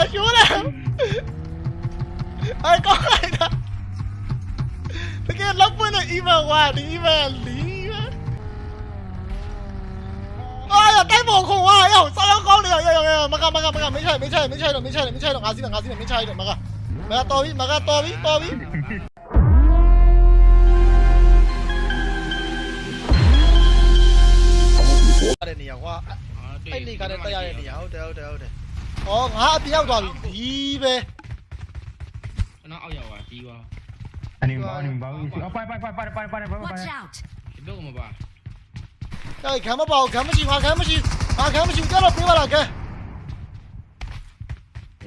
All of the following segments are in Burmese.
đã xuống nào. Ơi có ai đó Thế cái lóc với là im vào hòa đi im vào lý Ôi là tay bổ khủng quá hiểu sao nó không được? Rồi rồi mà gặp mà gặp mà gặp mấy chơi mấy chơi mấy chơi rồi mấy chơi rồi mấy chơi rồi, ngà gì rồi, ngà gì rồi, mấy chơi rồi, mà gặp mà gặp to bi, mà gặp to bi, to biết đây nhiều quá. Anh đi cả đây tay này nhiều trời ơi trời ơi ဩငါအပြောက်သွားပြီဒီပဲကျွန်တော်အောက်ရောက်သွားပြီးသွားอันนี้บ้าอันนี้บ้าเอาไปไปไปไปไปไปไปไป Watch out! ဒီဘက်ကမပါအဲခံမပါဘူးခံမရှိငါခံမရှိငါခံမရှိကြတော့ပြေးပါလားကဲ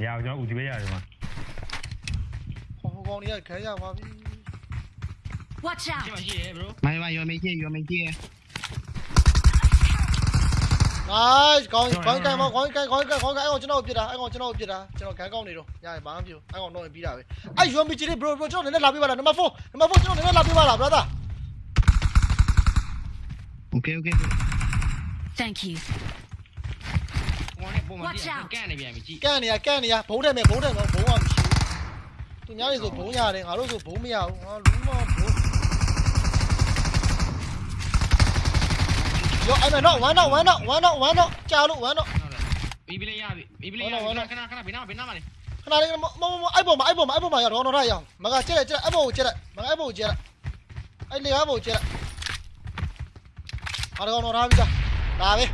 ရအောင်ကျွန်တော်ဦးဒီပဲရတယ်မှာဟိုကောင်ကြီးကခံရပါပြီ Watch ရှ out! င်းမရှိရဲ bro ไม่ไม่ยอมไม่เชื่อยอมไม่เชื่อ nice ကောင်းကောင်းကန်မကောင်းကန်ကောင်းကန်ကောင်းကန်အဲ့ကောင်ကျွန်တော်ပြစ်တာအဲ့ကောင်ကျွန်တော်ပြစ်တာကျွန်တော်ခံကောင်းနေတော့ရရဘာမှမဖြစ်အဲ့ကောင်တော့ပြီးတာပဲ။အဲ့ UMB ကြီး bro bro ကျွန်တော်လည်းလာပြပါလားနံပါတ်4နံပါတ်4ကျွန်တော်လည်းလာပြပါလား brother OK OK。Thank you. ဟိုနဲ့ပုံမှန် Watch ကြည့် out ကန်နေပြန်ပြီကြည့်။ကန်နေရကန်နေရဘုံတယ်မယ်ဘုံတယ်မယ်ဘုံကမရှိဘူး။သူများတွေဆိုဘုံရတယ်ငါတို့ဆိုဘုံမရဘူးငါလုံးဝဘုံ အဲ့မနော်1 not 1 not 1 not 1 not ကြာလို့1 not ဟုတ်လားပြီးပြီလေရပြီပြီးပြီလေရပြီခဏခဏဘယ်နာဘယ်နာမလဲခဏလေးမမမအဲ့ပေါ်မှာအဲ့ပေါ်မှာအဲ့ပေါ်မှာရောက်တော့တော့ရအောင်မကကျက်ကျက်အဲ့ပေါ်ကိုကျက်လိုက်မကအဲ့ပေါ်ကိုကျက်လိုက်အဲ့လေကားပေါ်ကိုကျက်လိုက်အားတော့တော့ထားပြီသားဒါပဲ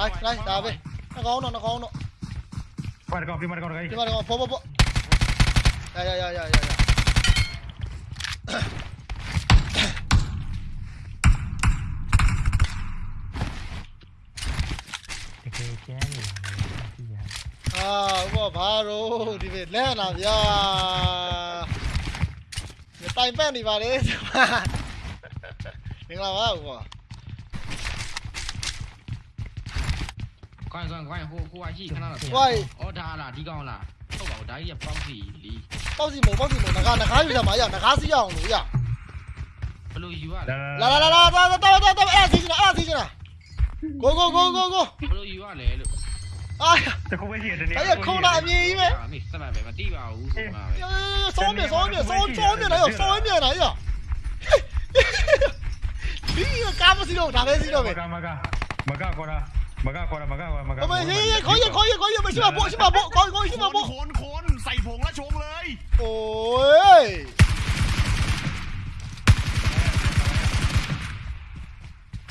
nice nice ဒါပဲနှကောင်းတော့နှကောင်းတော့ပါကောင်းပြမကောင်းခိုင်းဒီမှာတော့ပေါ်ပေါ်ပေါ်ရရရရရရ ကျန်နေတာလည်းကြည့်ရအာဥပဘာရောဒီပဲလဲလာဗျာညတိုင်ပတ်နေပါလေမင်္ဂလာပါဥပ快算快，户户外机看到了。喂，哦，他啦，提高啦，都冇得一包子哩。包子冇，包子冇，那卡那卡有啥嘛呀？那卡是要红路呀。不如有啊。来来来来来，到到到到，二十斤了，二十斤了。 ကိုကိုကိုကိုကို ဘလို့ယူရလဲလို့ အာ တခုပဲရှိတယ်တနေ့ အဲ့ခုနအမြင်ကြီးပဲ မေစမ်းပဲမတိပါဘူးဆိုမှာပဲ စောင်းမြစောင်းမြစောင်းစောင်းမြလာရောစောင်းမြလာရောဒီကားမစီတော့ဒါပဲစီတော့ပဲ မကမကမကခေါ်တာမကခေါ်တာမကခေါ်မက အမေဟေးခေါ်ရခေါ်ရခေါ်ရမရှိမဘောရှိမဘောခေါ်ခေါ်ရှိမဘော คนคนใส่ผงแล้วชงเลย โอ้ย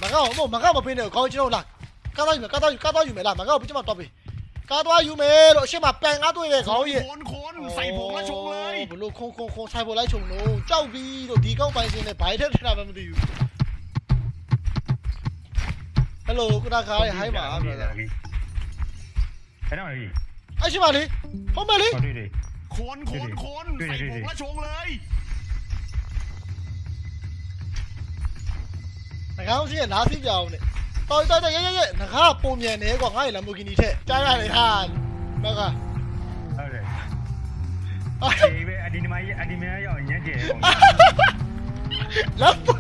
mà các ông mà các ông bên này coi chứ đâu là các tao các tao các tao mày làm mà các ông bên trong mặt tao bị các tao dù mày đội xe mà bèn á tôi về có gì khốn khốn sai bộ lá chung lấy bộ lô khôn khôn khôn sai bộ lá chung nó cháu bị đồ đi công bay gì này bài thế nào mà mình đi hello cô đang khai hay mà cái nào đi anh xin mà đi không mà đi khốn khốn khốn sai bộ lá chung lấy ငါ့ရှိရနားစီပြအောင်နဲ့တော်တော်တော်ရဲရဲရဲငါကပုံမြန်နေကွာငါ့ရဲ့လမ်ဘိုဂီနီထက်ကြားရတယ်ဟာမကဟုတ်တယ်အေးပဲအဒီနမကြီးအဒီမရရောက်ညံ့ကျယ်ပုံလမ်ဘို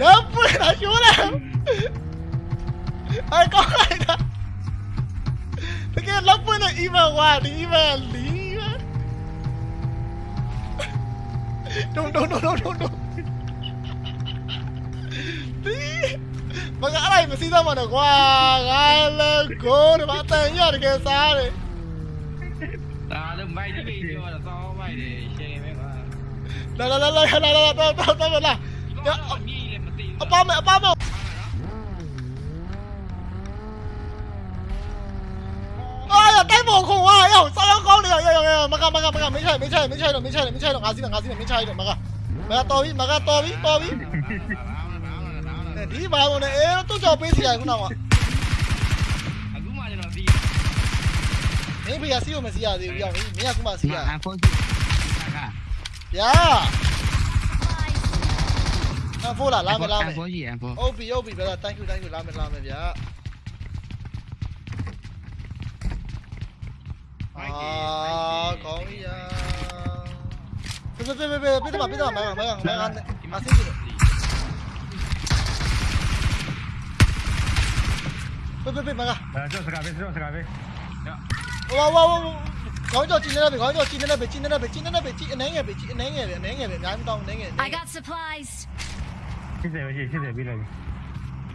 လမ်ဘိုအရှိုးလားไอ้ก้อนอะไรนะตะเกียบลับเพื่อนอีเมลว่าดีอีเมลลีดูดูดูดูดู မကအဲ့ဒါမစီးသားမနဲ့ကွာငါလည်းကိုဒီမှာတန်ရတကယ်စားတယ်ဒါလည်းမိုက်ကြီးပဲပြောတာသောမိုက်တယ်ရှယ်ပဲကွာလာလာလာလာလာလာတော့တော့တော့လာအမြည်လည်းမသိအပမအပမအာရတိုက်ပေါ်ခုံဝါရောက်စောင်းကောင်းနေရရရမကမကမကမချိုင်မချိုင် နဲ့ဒီဘာပေါ်နဲ့အဲသူ့ကြောင့်ပေးစီရခုနကအခုမှကျွန်တော်ပြီးမင်းဖေကစီကိုမစီရသေးဘူးပြောင်းမင်းကခုမှစီရအဖိုးစီဗျာအဖိုးလာလာမယ်လာမယ်အဖိုးကြီးအဖိုးဟုတ်ပြီဟုတ်ပြီဗျာ thank you thank you လာမယ်လာမယ်ဗျာအာကောင်းကြီးရပြပြပြပြပြတော့ပြတော့မမမမမအဆင်ပြေ ပြပြမကအဲတော့စကားပဲတော့စကားပဲမဝါဝါဝါခေါင်းကြောကျင်းနေတယ်ခေါင်းကြောကျင်းနေတယ်ကျင်းနေတယ်ကျင်းနေတယ်ကျင်းအနေငယ်ပဲကျင်းအနေငယ်ပဲအနေငယ်ပဲအများကြီးတောင်းအနေငယ် I got supplies. ရှစ်တယ်ပဲရှစ်ရှစ်တယ်ပြီးလိုက်ပြီ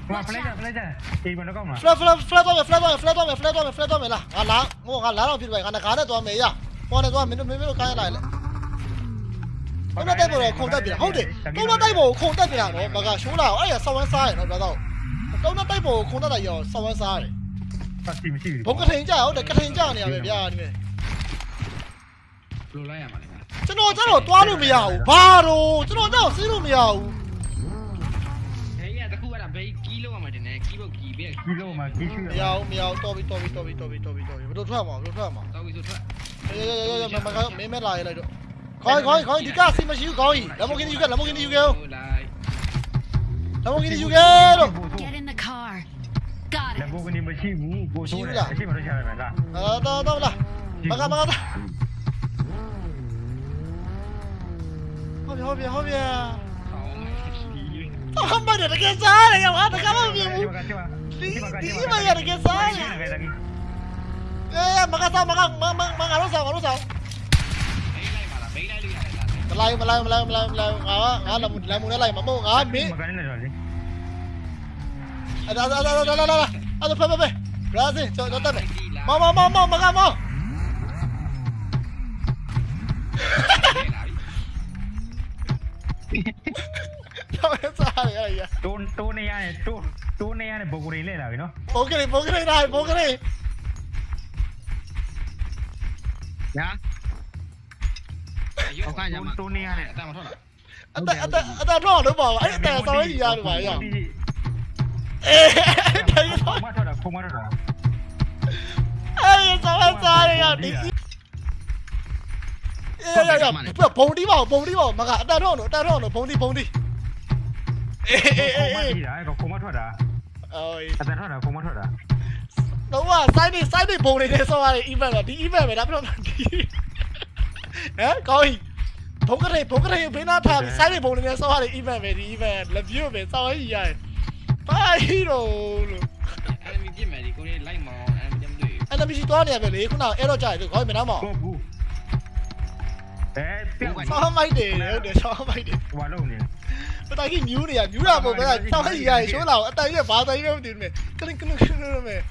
ဟိုဖလက်ကြဖလက်ကြအေးဘယ်တော့ကောင်းမလား flat flat flat တော့မယ် flat တော့မယ် flat တော့မယ် flat တော့မယ် flat တော့မယ်လားငါလာဟိုငါလာတော့ဖြစ်ပဲငါငါနဲ့သွားမယ်ရဟောနဲ့သွားမင်းတို့မင်းတို့ကိုင်းလိုက်လေတော့တိုက်ပေါ်ခုံတက်ပြဟုတ်တယ်တော့တိုက်ပေါ်ခုံတက်ပြတော့မကရှိုးလာအဲ့ရဆောင်းဝမ်းစားရတော့ တော့တော့တိုက်ပေါ်ခုံတက်တာရောဆောင်းဝမ်းစားရတယ်ပတ်စီမရှိဘူးဘုံကထိန်ကြဟုတ်တယ်ကထိန်ကြနေရပဲဗျာဒီမဲ့လိုလိုက်ရမှာလေကျွန်တော်ကျတော့သွားလို့မရဘူးဘာတော့ကျွန်တော်ကျတော့စီးလို့မရဘူးဟဲ့ရတခုအဲ့ဒါဘေးကီးလုံးရမှာတင်နေကီးဖို့ကီးပဲဒီလိုမှကြီးရှိရမရဘူးမရဘူးတော်ပြီတော်ပြီတော်ပြီတော်ပြီတော်ပြီတော်ပြီဘယ်လိုထွက်မှာဘယ်လိုထွက်မှာတော့ပြီးဆိုထွက်ရရရရမမမင်းမဲလာရလိုက်တော့ခေါင်းခေါင်းခေါင်းဒီကစီမရှိဘူးခေါင်းကြီးလမ်ဘိုဂီနီယူကလမ်ဘိုဂီနီယူကလမ်လိုက်ဘိုဂီနီယူကတော့ Got လက် it. ဘောကနေမရှိဘူးကိုဆိုးတယ်အရှိမလို့ရှာရမယ်လားအာတော့တော့လာမကမကဟောပြဟောပြဟောပြဟောမဒီဟောမတယ်တကယ်စားတယ်ရောဟာတကယ်မမြင်ဘူးကချေပါဒီဒီမရတကယ်စားတယ်အေးမကစားမကမမမငါတို့စားငါတို့စား ဘေးလိုက်ပါလားဘေးလိုက်လို့ရတယ်လားမလိုက်မလိုက်မလိုက်မလိုက်မလိုက်ငါငါလမ်းလမ်းမနဲ့လိုက်မမို့ငါမင်းမကနေလည်းတော့လေအဲ့ဒါဒါဒါဒါဒါဒါအဲ့ဒါဖဲဖဲဖဲဘရာဇီးကျော်ကျော်တက်မယ်မမမမမကမတော့စားရရတိုးတိုးနေရတယ်တိုးတိုးနေရတယ်ဘောကိုရင်လဲလာပြီနော်ပိုကလေးပိုကလေးနိုင်ပိုကလေးညာဟုတ်ကဲ့ညမှာတိုးနေရတယ်အတမထွက်လားအတက်အတက်အတက်တော့လို့ပါအဲ့အတက်ဆောင်းကြီးရတယ်ပါရ အေးတိုင်းဆောင်းမထောက်တာခုမထောက်တာအေးဆောင်းစားရရဒီအေးရရဘုံတီးပါဘုံတီးပါမကအတက်တော့လို့အတက်တော့လို့ဘုံတီးဘုံတီးအေးအေးခုမအေးတီးတာကခုမထောက်တာအော်အတန်ထောက်တာခုမထောက်တာတော့ကစိုင်းနေစိုင်းနေဘုံနေနေဆောင်းရတဲ့ event တော့ဒီ event ပဲဒါပြတော့ဒီဟမ်ကောင်းဘုံကလေးဘုံကလေးဘေးနာထားပြီးစိုင်းနေဘုံနေနေဆောင်းရတဲ့ event ပဲဒီ event လက်ပြပဲဆောင်းရရရ ပါဟီရိုလို့အဲ့မီပြစ်မယ်ဒီကိုလေးလိုက်မောင်းအဲ့မကြမ်းတွေ့အဲ့ဒါမရှိသွားနေရပဲလေခုနအဲ့တော့ကြာတယ်ခေါင်းမနာမောင်ကိုဘူးအဲပြောင်းဆောင်းမိုက်တယ်ဟုတ်တယ်ဆောင်းမိုက်တယ်ဟွာလုံးနေပတိုင်ကြီးမြူးနေရမြူးတာပေါ့ဗျာဆောင်းရရရှိုးလာအတိုင်နဲ့ဘာတိုင်နဲ့မသိဘူးနဲ့ကလင်ကလင်ကလင်နဲ့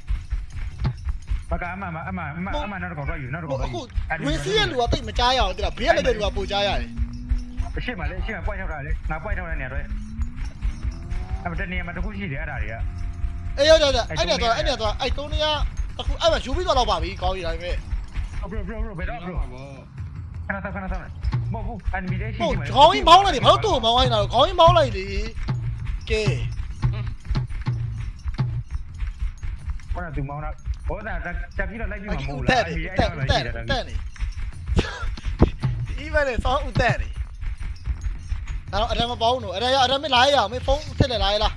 မကအမအမအမအမနောက်တော့တော့ယူနောက်တော့အခုဝင်စီးရလူကတိတ်မကြားရအောင်တိလားဘေးကလည်းတဲ့လူကပိုကြားရတယ်အရှိမလေးအရှိမပွိုက်ထောက်တာလေငါပွိုက်ထောက်တဲ့နေရာတော့ အဲ့တနေရာမှာတခုရှိတယ်အဲ့ဒါတွေကအေးရရရအဲ့နဲ့တော့အဲ့နဲ့တော့အဲ့တုံးနေရအခုအဲ့မှာယူပြီးတော့ပါပြီကောင်းကြီးဒါပေမဲ့ဘရိုဘရိုဘရိုဘယ်တော့ဘရိုဘောခဏခဏခဏမဟုတ်ဘူးအန်မီလေးရှိဟုတ်ခေါင်းကြီးမောင်းလိုက်တယ်ဘာလို့သူ့မောင်းလိုက်တာခေါင်းကြီးမောင်းလိုက်လေကဲခေါင်းကသူမောင်းတာဘောတာတက်ပြီးတော့လိုက်ပြီးမှမအခုဟုတ်တက်လားနေအဲ့တက်ဒါတက်လည်းတက်နေဒီဘက်နဲ့ဆောင်းဦးတက်နေ အဲ့တော့အရမပေါင်းတော့အရရအရမလာရအောင်မဖုန်းဆက်လက်လာရလား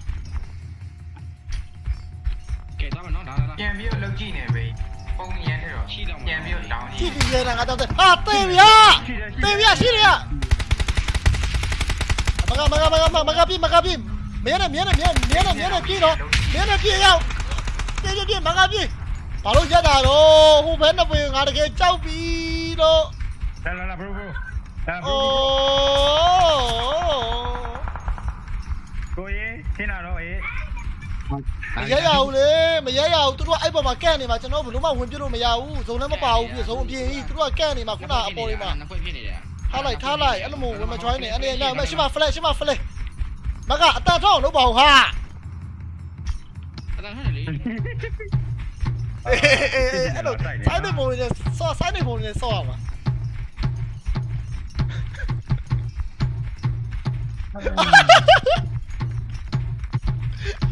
ကဲတော့မနော်ဒါဒါပြန်ပြီးတော့လုပ်ကြည့်နေပြီပုံရန်တဲ့တော့ရှိတော့ပြန်ပြီးတော့တောင်းကြကြည့်ည့်ကြည့်ရတာငါတော့ဟာတေးဗျာတေးဗျာရှိရမကမကမကမကပြမကပြမရနဲ့မရနဲ့မရနဲ့မရနဲ့မရနဲ့ပြေတော့မရနဲ့ပြေရောက်ပြေပြေပြေမကပြေဘာလို့ရက်တာတော့ဟိုဘက်နှစ်ပွင့်ငါတကယ်ကြောက်ပြီတော့လာလာလာဘရိုဘရိုလာဘအို မရရဘူးလေမရရဘူးသူတို့အဲ့ပေါ်မှာကန့်နေမှာကျွန်တော်ဘယ်လို့မှဝင်ပြလို့မရဘူးဇုံလည်းမပါဘူးပြဇုံအပြင်ကြီးသူတို့ကကန့်နေမှာခုနအပေါ်လေးမှာနှစ်ခွက်ဖြစ်နေတယ်ထားလိုက်ထားလိုက်အဲ့လိုမျိုးဝင်မ join နေအဲ့ဒီအဲ့မရှိမ flash ရှိမ flash မကအတန်ထောက်လို့ပါဘူးဟာအတန်းဟဲ့လေအေးအေးအေးအဲ့လိုစိုင်းနေပုံနဲ့ဆော့စိုင်းနေပုံနဲ့ဆော့ရမှာ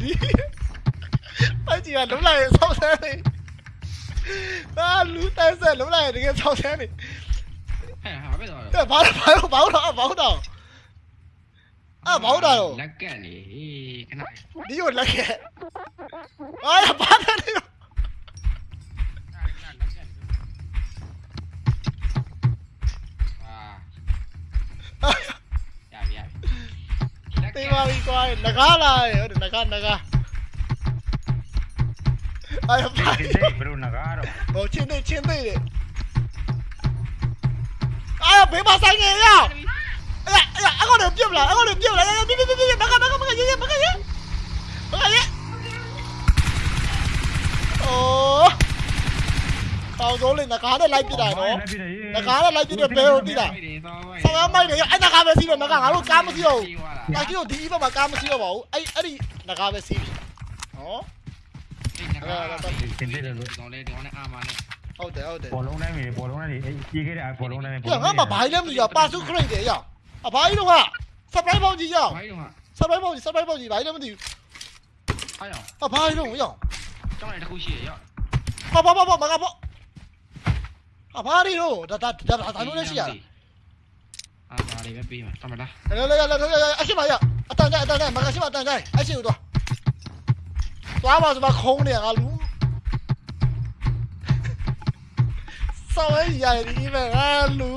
ဒီ အကြီးကလုံးလိုက်ဆောက်ဆန်းနေအာလူတန်းဆက်လုံးလိုက်တကယ်ဆောက်ဆန်းနေဟဲ့ဟာပဲတော့တဲ့ဘာလို့ဘာလို့ဘာလို့တော့ဘာလို့တော့အာဘာလို့တော့လက်က န့်နေဟေးခဏဒီကိုလက်ခဲ့အာဘာလဲဒီအာရပြီရပြီတေးပါပြီကွာငကားလာရဟုတ်တယ်ငကားငကားအဲ့ဘာဒီဒီဘယ်လိုနဂါတော့ဟိုချင်းသေးချင်းသေးတယ်အာဘေးမဆိုင်ငယ်ရအဲ့အဲ့အကောင်တွေပြစ်မလားအကောင်တွေပြစ်မလားပြစ်ပြစ်ပြစ်ပြစ်မကမကမကရေး မကရေးမကရေးအိုးကောင်းစိုးလေးငကားနဲ့လိုက်ပြစ်တာနော်ငကားနဲ့လိုက်ပြစ်တဲ့ဘဲကိုတိတာဆောင်းမိုက်တယ်အဲ့ငကားပဲစီးတော့မကငါတို့ကားမစီးတော့ဘူးတာကြီးတို့ဒီဘက်မှာကားမစီးတော့ပါဘူးအဲ့အဲ့ဒီငကားပဲစီးပြီနော်တင်တယ်လို့ကောင်းလေဒီကောင်နဲ့အာမနဲ့ဟုတ်တယ်ဟုတ်တယ်ဘောလုံးတိုင်းမြေဘောလုံးတိုင်းအေးကြီးခဲ့တဲ့ဘောလုံးတိုင်းပြငါမဘာလဲမသိရပါစုခရိတ်တယ်ရအဘာကြီးတော့က surprise ပေါင်းကြီးရဘိုင်းတော့ဟာ surprise ပေါင်းကြီး surprise ပေါင်းကြီးဘာလဲမသိဘူးအားရောအဘာကြီးတော့ရကျောင်းလိုက်တစ်ခုရှိရရောပါပါပါပါမကပေါ့အဘာကြီးတော့ဒါဒါဒါဒါလို့လည်းရှိရအာဒါလေးပဲပြီးမှာတမလားလဲလဲလဲလဲအရှိမရအတန်ကြအတန်ကြမကရှိမအတန်ကြအရှိကိုတော့ သွားပါဆိုမခုံးနေငါလူစောင်းရရဒီပဲငါလူ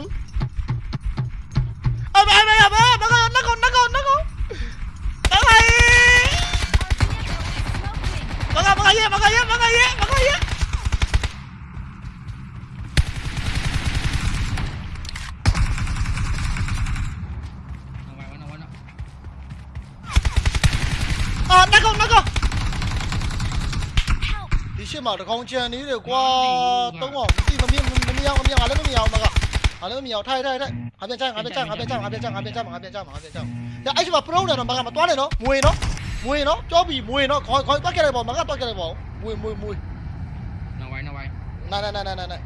အဘာမရဘာမကနကောနကောနကောဘာလဲ Smoking. Maga maga ye maga ye maga ye maga ye. Nào vào, nào vào, Đi xem mà không chơi ní được qua tông ngỏ đi mà miếng mà miếng mà miếng à lấy nó miếng mà à lấy nó miếng thay thay thay à bên trang à bên trang à bên trang à bên trang à bên trang à bên trang à bên trang ya ai mà pro này nó mà mà toán này nó mùi nó mùi nó cho bị mùi nó khỏi khỏi toát cái này bỏ mà cái toát cái này bỏ mùi mùi mùi Nào vào, nào vào. này này này này này này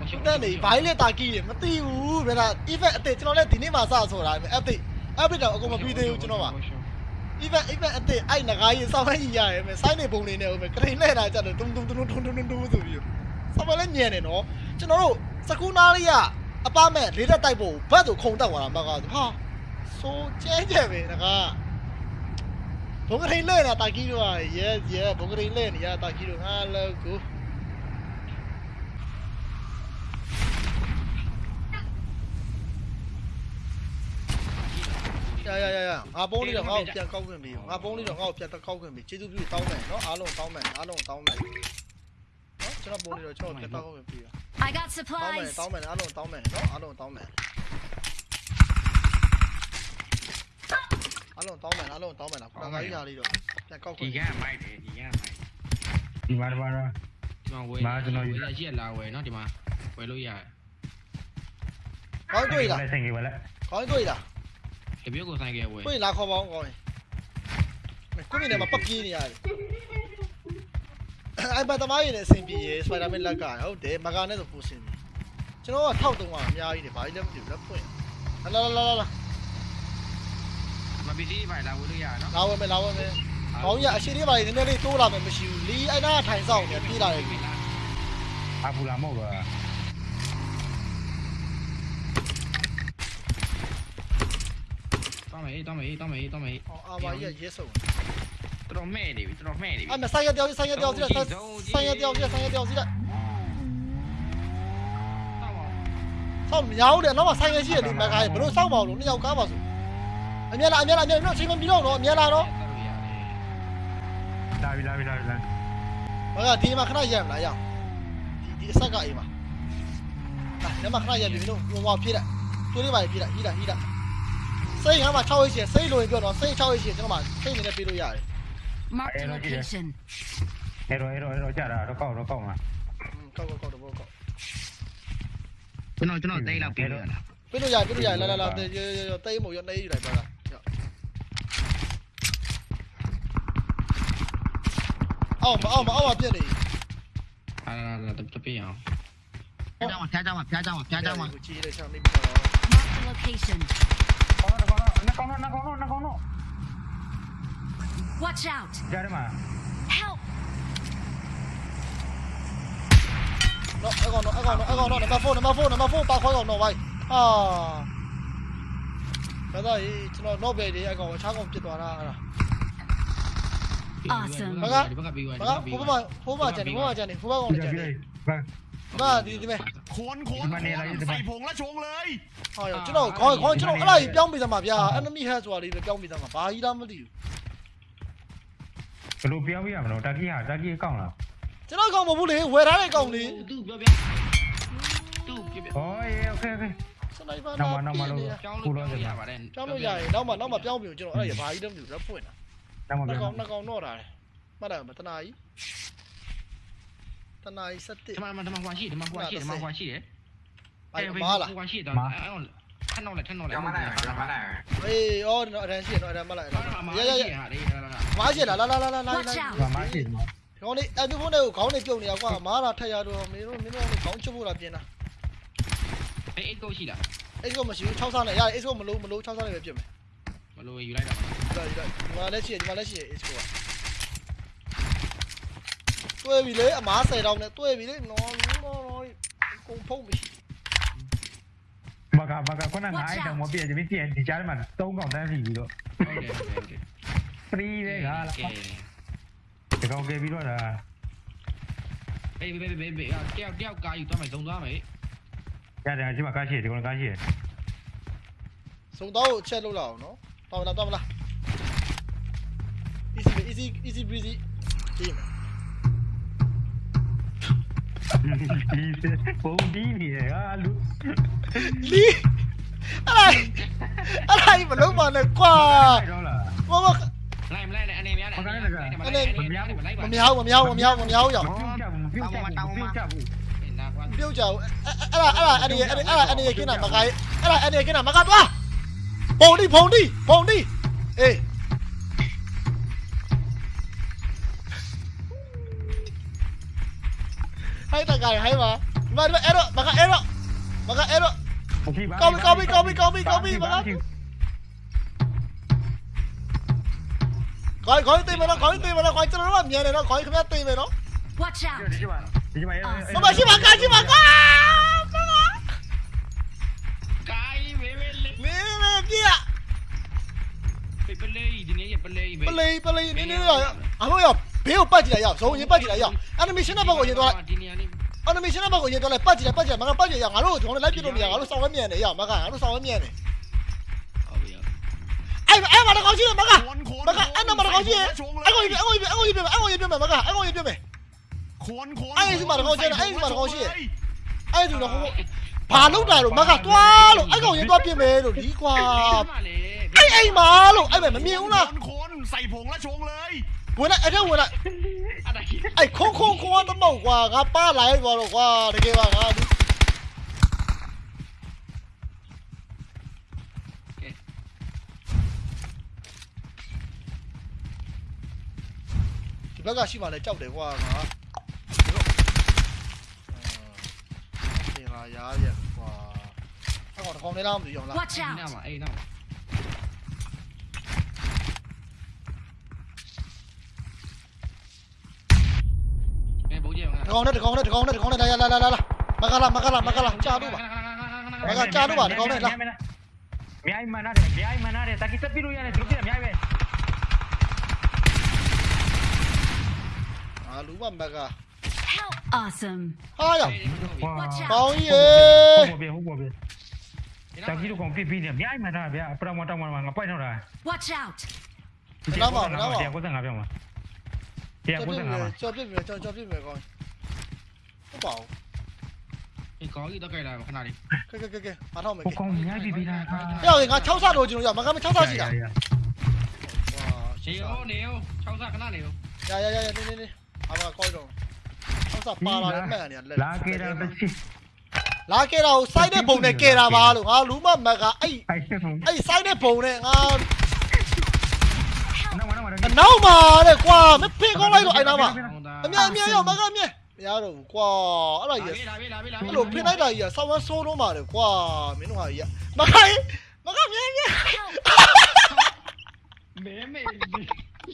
Ôi, chúng trời ta ơi, này trời vái lên tà kỳ mà tiêu vậy là event ở đây cho nó lên thì nên mà sao rồi lại mà FT FT đâu cũng mà ơi. video cho nó mà Ôi, trời ơi. Even even အစ်အဲ့ငကားကြီးစောင်းလိုက်ရရဲမယ်စိုင်းနေပုံနေနေဦးမယ်ကရင်လဲတာကြတော့တုံတုံတုံတုံတုံတုံတုံဆိုပြီးစောင်းမလဲညံနေနော်ကျွန်တော်တို့စကူနာလေးကအပမဲ့လေးတက်တိုက်ဖို့ဘတ်ဆိုခုံတက်သွားတာမကားဆိုဟာဆိုကျဲကျဲပဲငကားဘုံကရင်လဲတာတာကြီးတို့က yes yes ဘုံကရင်လဲနေရတာကြီးတို့ဟာလောကို ရရရရငါပုံးလေးတော့ငါ့ကိုပြန်ကောက်ခွင့်ပေးငါပုံးလေးတော့ငါ့ကိုပြန်ကောက်ခွင့်ပေးကျေးဇူးပြုတောင်းမယ်နော်အားလုံးတောင်းမယ်အားလုံးတောင်းမယ်နော်ကျွန်တော်ပုံးလေးတော့ကျွန်တော်ပြန်ကောက်ခွင့်ပေးရ I got တောင်းမယ် supplies. တောင်းမယ်အားလုံးတောင်းမယ်နော်အားလုံးတောင်းမယ်အားလုံးတောင်းမယ်အားလုံးတောင်းမယ်လားခဏခါကြီးရလေးတော့ပြန်ကောက်ခွဒီင့်ကမိုက်တယ်ဒီကမိုက်ဒီမှာဒီမှာဒီမှာဝယ်မာကျွန်တော်ယူဝယ်ရရှိလာဝယ်နော်ဒီမှာဝယ်လို့ရတယ်ကောင်းတွေ့လားဆင်ကြီးဝလဲကောင်းတွေ့လား တပြည့်ကိုဆိုင်ကဝယ်တွေ့လားခေါ်ပါအောင်ကောင်းရင်ကိုမြင်တယ်မှာပပြေးနေရတယ်အဲ့ဘာတမိုင်းနေအဆင်ပြေစပိုင်ဒါမန်လက်ကဟုတ်တယ်မကာနဲ့ဆိုပူစင်တယ်ကျွန်တော်ကထောက်တုံးကအများကြီးတယ်ဘာကြီးလဲမသိဘူးလက်ဖွင့်လာလာလာလာမပစ္စည်းပါလာဝယ်လို့ရတယ်နော်လာဝဲမယ်လာဝဲမယ်ကောင်းရအရှိလေးပါလေးနည်းနည်းလေးတိုးလာမယ်မရှိဘူးလီအဲ့နာထိုင်ဆောင်နေပြေးလာတယ်အပူလာမဟုတ်လား တောင်းမယ်တောင်းမယ်တောင်းမယ်တောင်းမယ်အော်အာမကြီးရဲဆုံးတော်တော်မဲ့နေပြီတော်တော်မဲ့နေပြီအဲ့မဆိုင်ရတယောက်ဆိုင်ရတယောက်စီလိုက်ဆိုင်ရတယောက်စီဆိုင်ရတယောက်စီလိုက်တောင်းပါဆောက်မရောတယ်တော့ဆိုင်ရရှိတယ်ဒီမကားဘလို့စောက်ပါလို့နှစ်ယောက်ကားပါဆိုအမြဲလာအမြဲလာအမြဲတော့ချိန်မပြီးတော့တော့အမြဲလာတော့လာပြီလာပြီလာပြီလာမကဒီမှာခဏရက်မလားရအောင်ဒီဒီအဆက်ကအိမ်မှာအာညမခဏရက်ပြီလို့ဟိုမှာပြေးလိုက်တွေးလေးပါပြေးလိုက်ဟီးလိုက်ဟီးလိုက် စိတ်ကမှ6ရက်ရှိစိတ်လိုရင်ပြောတော့စိတ်6ရက်ရှိကျွန်တော်မှစိတ်နေနဲ့ပြေးလို့ရတယ် Marked a location. အဲ့တော့အဲ့တော့အဲ့တော့ကြာတာတော့ကောက်တော့ကောက်မှာကောက်ကောက်ကောက်တော့ကောက်ကျွန်တော်ကျွန်တော်တိတ်လောက်ပြေးလို့ရလားပြေးလို့ရတယ်ပြေးလို့ရတယ်လာလာလာတေးတေးမို့ရနေယူလိုက်ပါလားအော်မအော်မအော်မပြည့်နေအာလာတပြည့်အောင်ဖျားကြမှာဖျားကြမှာဖျားကြမှာဖျားကြမှာကိုကြီးတဲ့ချောင်းနေပြီးတော့ Marked a location. ကောင်းတော့ကောင်းတော့နှကောင်းတော့နှကောင်းတော့နှကောင်းတော့ Watch out. ကြားထဲမှာ Help. နော်အကောင်တော့အကောင်တော့အကောင်တော့နံပါတ်4နံပါတ်4နံပါတ်4ပါခွဲကောင်တော့ဘိုင်းဟာဒါတော့ကျွန်တော်တော့ပဲဒီအကောင်ချားကောင်ပြစ်သွားတာအဲ့ဒါ Awesome. ဒီဘက်ကပြီးသွားဘာကဖိုးမဖိုးမကျန်နေဖိုးမကျန်နေဖိုးမကောင်ဒီကျန်နေဒီဘာဘာဒီဒီမဲ့ ขนขนใส่ผงและชงเลย ဟာရောကျွန်တော်ခေါင်းခေါင်းကျွန်တော်အဲ့ဒါကြီးပြောင်းပြီးသားမှာဗျာ enemy head ဆိုတာလေးပဲပြောင်းပြီးသားမှာဘာကြီးလားမသိဘူး ဘယ်လိုပြောပြရမလို့တာကီဟာတာကီကောင်းလား ကျွန်တော်ကောင်မဟုတ်ဘူးလေဝယ်ထားတဲ့ကောင်လေ သူ့ပြောပြသူ့ပြောပြ ဟောအေးโอเคโอเค စနိုက်ပါ နောက်မှနောက်မှလို့ ကြောင်းလို့ပြောရပါတယ် ပြောင်းလို့ရရင်နောက်မှနောက်မှပြောင်းပြီကျွန်တော်အဲ့ဒါဘာကြီးတော့မသိဘူးတော့ဖွင့်တာ နောက်မှ နှစ် ပြော ကောင်နှစ်ကောင်တော့တာလေမှတ်တယ်မတနာကြီး တနာကြီးစက်တစ်ဒီမှာဒီမှာဟွာရှိဒီမှာဟွာရှိဒီမှာဟွာရှိတယ်ဘာမားလားဟွာရှိတော့အဲ့တော့ထက်တော့လေထက်တော့လေကြောင်မနိုင်ကြောင်မနိုင်အေးအော်တော့အတန်းရှိတော့အတန်းမလိုက်မာရရရဟာလေမားရှိလားလာလာလာလာလာ Watch out. ပါမရှိဘူးခေါင်းလေးအတူဖုန်းတွေကိုခေါင်းလေးပြုတ်နေရကွာမားတာထက်ရတော့မင်းတို့မင်းတို့ခေါင်းချဖို့လာပြင်တာအေးအိတ်ကိုရှိလားအဲ့ကမရှိဘူး6ဆားနဲ့ရတယ်အဲ့ကမလို့မလို့6ဆားနဲ့ပဲပြင်မယ်မလို့ယူလိုက်တာဒါဒါဒီမှာလည်းရှိတယ်ဒီမှာလည်းရှိတယ်အဲ့ကတွဲပြီလေအမား10တောင်းနဲ့တွဲပြီလေနော်နော်နော်ကုန်ဖုံးပြီမကမကခုနငါအဲ့တောင်မပြည့်ဒီပြည့်ဒီကြား မှာ၃កောင်တန်းစီပြီးတော့ဟုတ်တယ်ဟုတ်တယ်ဟုတ်တယ်ဖရီးတဲ့ကလားဒီကောင်ကပြီးတော့ဒါဘေးဘေးဘေးဘေးတယောက်တယောက်ကာယူသွားမယ်ဇုံသွားမယ်ရတယ်ဒီမှာကားရှိတယ်ဒီကောင်ကားရှိတယ်စုံတော့ကိုချက်လုပ်လာအောင်နော်တော်မလားတော်မလား easy easy easy breezy ဒီ မှာပုံဒီနေရဟာလူလီအဲ့ဒါအဲ့ဒါကြီးမလုံးပါနဲ့ကွာတော့လားမမလိုက်မလိုက်နဲ့အနေများနဲ့လိုက်မပါမြောက်မမြောက်မမြောက်မမြောက်ရောက်ပြုတ်ကြဘူးပြုတ်ကြဘူးပြုတ်ကြဘူးနာကွာပြုတ်ကြဘူးအဲ့ဒါအဲ့ဒါအဲ့ဒီအဲ့ဒါအဲ့ဒီကင်းတာမကိုင်းအဲ့ဒါအဲ့ဒီကင်းတာမ တော့ကောင်းပြီကောင်းပြီကောင်းပြီကောင်းပြီကောင်းပြီမလားခေါင်းခေါင်းသိမယ်နော်ခေါင်းသိမယ်နော်ခေါင်းကျွန်တော်တို့ကမြန်တယ်နော်ခေါင်းခင်ဗျာသိမယ်နော် Watch out. ဒီမှာဒီမှာမမရှိပါကာရှိပါကာကိုင်းဝေးဝေးလေးမင်းမပြရပလေးဒီနေ့ပလေးပလေးပလေးနင်းနေရအမို့ရဘေးကိုပတ်ကြည့်လိုက်ရဇုံရင် 俺那没现在把工钱赚了，八几年八几年，妈个八几年，俺都穷了，来几多年，俺都烧碗面的呀，妈个，俺都烧碗面的。哎哎，妈的高兴了，妈个，妈个，俺那妈的高兴，俺我一边，俺我一边，俺我一边，俺我一边呗，妈个，俺我一边呗。俺也是妈的高兴了，俺也是妈的高兴，俺也是的，爬楼来了，妈个，多了，俺高兴多变呗，都离瓜。哎哎妈了，哎妈没瞄了。我来，哎这回来。 และชงเลย ဝင်လိုက်အဲ့ဒါဝင်လိုက် အဲ့ဒါကြီး အဲ့ခုံခုံခုံသမုတ်ကွာငါပါလာရဲသွားတော့ကွာတကယ်ပါငါဒီဒီဘက်ကရှိမှလည်းကြောက်တယ်ကွာငါဒီတော့အာရာရကွာအဲ့ကောင်တစ်ကောင်လေးလားမသိအောင်လား Watch အဲ့နာ out. မှာအဲ့နာမှာ ကြီးကတစ်ကောင်နဲ့တစ်ကောင်နဲ့တစ်ကောင်နဲ့တစ်ကောင်နဲ့လာလာလာလာလာမကလာမကလာမကလာကြာတော့ပါအများကြီးမှန်ရတယ်အများကြီးမှန်ရတယ်တကီတက်ပြလို့ရတယ်သူတို့ပြအများကြီးပဲအာလူမမက Help. Awesome. ဟာရ Watch ကော out. င်းကြီးရေဟုတ်ပါပြီဟုတ်ပါပြီတကီတို့ကောင်ပြပြနေအများကြီးမှန်တာဗျာပရမတောင်းမှာငါပိုက်ထောက်တာ Watch out. တရားကိုစံငါပြောမှာတရားကိုစံငါမှာကြော်ပြစ်မယ်ကြော်ကြော်ပြစ်မယ်ကောင်း ဟုတ်ပါဘူးဒီကောင်းကြီးတော့ကြိုက်လာခဏလေးကဲကဲကဲကဲမထောက်မယ်ဟိုကဲကောင်များပြီပြီလားဟဲ့ငါ6ဆတော့ကျွန်တော်ရမကမ6ဆရှိတာရေရောနေရော6ဆခဏနေရောရရရရနေနေနေအမကောင်းတော့6ဆပါလာတယ်မှန်နေလက်လာကေတာတချီလာခဲ့တာကိုစိုက်တဲ့ဘုံနဲ့ကဲတာပါလို့ငါလူမမကအဲ့အိုက်စဖုန်းအဲ့စိုက်တဲ့ဘုံနဲ့ငါနောက်နောက်အနောက်မှာတဲ့ကွာမဖင်ကောင်းလိုက်လို့အဲ့နာမှာအမြအမြရောက်မကအမြ မရတော့ဘူးကွာအဲ့ဒါကြီးလာပြီလာပြီလာပြီအဲ့လိုဖင်လိုက်တာကြီးကဆောင်းဝမ်းဆိုးတော့မှာလေကွာမင်းတို့ဟာကြီးမခိုင်းမကမြဲမြဲ Help. မဲမဲ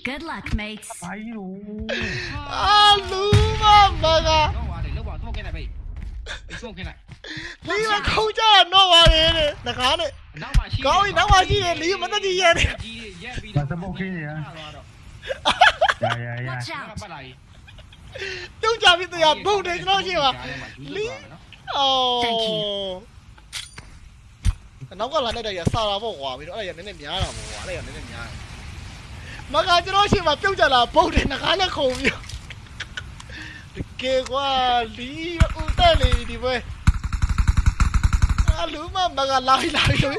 Good luck, mates. ဘာကြီးလို့အာလူမမကတော့ပါလေလောက်ပါတော့ခင်းလိုက်ပဲပြီးဆုံးခင်းလိုက်လီမခုံးကြတော့ပါလေတဲ့ငကားနဲ့နောက်မှရှိကြီးရက်ပြီးဘာစပုတ်ခင်းနေရရရရ Watch ရ out. ပတ်လာကြီးပြု တ်ကြပြီတရားဘုံတယ်ကျွန်တော်ရှိပါအော် Thank you. နောက်ကလာနေတဲ့ရစာတာပေါ့ကွာပြီးတော့အဲ့ဒါရနည်းနည်းများတာပေါ့ကွာအဲ့ဒါရနည်းနည်းများတယ်မကကျွန်တော်ရှိမှပြုတ်ကြလာပုတ်တယ်ငကားနဲ့ခုံပြီးတကယ်ကွာလီဦးတက်လေဒီပွဲအလူမမကလာလာလို့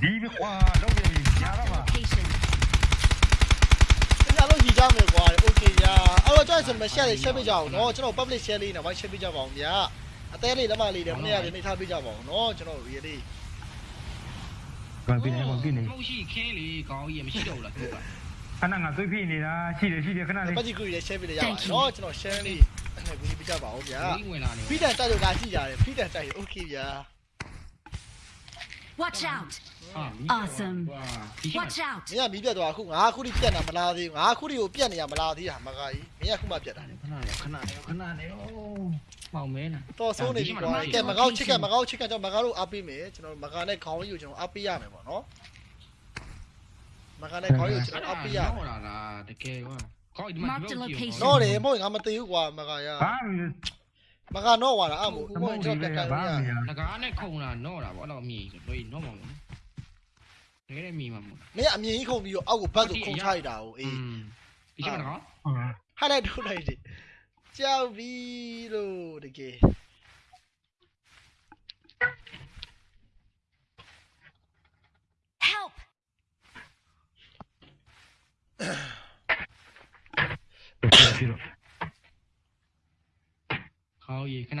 ဒီဘကွာတော့ပြီညာတော့ပါ Location. ကျွန် တော်တို့ညီကြမယ်ကွာโอเคညာအဲ့တော့ကျွန်တော်ဆိုမ share လေး share ပေးကြအောင်เนาะကျွန်တော် public share လေးနဲ့ဘာ share ပေးကြပါအောင်ဗျာအသေးလေးလက်မလေးတွေမနေ့ကလည်းနေထားပေးကြပါအောင်เนาะကျွန်တော်ရေလေး ဘာပြနေဘာပြနေ မဟုတ်ရှိခင်းလေကောင်းကြီးမရှိတော့ဘူးလားသူက ခဏငါသွေးဖိနေတာရှိတယ်ရှိတယ်ခဏလေး ပတ်ကြီးကူကြီးလည်း share ပေးရရပါတယ်เนาะကျွန်တော် share လေးနဲ့ကူညီပေးကြပါအောင်ဗျာ ဒီဝင်လာနေ ဖိတန်တိုက်လို့လာကြည့်ကြတယ်ဖိတန်တိုက်ရင် okay ဗျာ Watch out. ဟာ Awesome. ဝါဒီရှိ Watch out. မင်းကမီးပြတ်သွားအခုငါခုထိပြတ်တာမလားသေးဘူးငါခုထိကိုပြတ်နေရမလားသေးတာမကကြီးမင်းကခုမှပြတ်တာခဏနေခဏနေခဏနေအိုးမောင်မဲနာတော်ဆုံးနေပြီကွာကဲမကောက်ချစ်ကမကောက်ချစ်ကကြောင့်မကောက်လို့အားပေးမယ်ကျွန်တော်မကာနဲ့ခေါင်းကြီးကိုကျွန်တော်အားပေးရမယ်ပေါ့နော်မကာနဲ့ခေါင်းကြီးကိုကျွန်တော်အားပေးရမယ်ဟောလာလားတကယ်ကွာကောင်းဒီမှာ Mark the location. တော့တယ်မဟုတ်ငါမသေးဘူးကွာမကာရဘာမကတော့ဝါတာအမို့မဘုံဟုတ်ကျွန်ဒီတော်ပဲတက်ကန်ရဘာမရငကားနဲ့ခုံလာတော့တာဗောအဲ့တော့မြည်ဆိုတော့တော့မောင်မဲ တကယ်မြည်မှာမဟုတ်မင်းအမြင်ကြီးခုံပြီးတော့အောက်ကိုဘတ်ကိုခုံချလိုက်တာကိုအေးဒီရှိမလားဟိုက်လိုက်ထုတ်လိုက်တယ်ကြောက်ပြီလို့တကယ် Help. ပြီးတော့ခေါင်းရေခဏ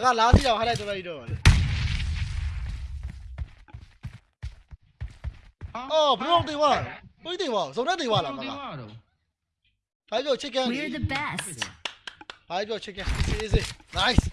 aga laasila vahele tulla idoon. Oh, belong di wal. Belong di wal. Zona di wal aga. Hai jo chicken. We're the best. Hai jo chicken. Easy. Nice.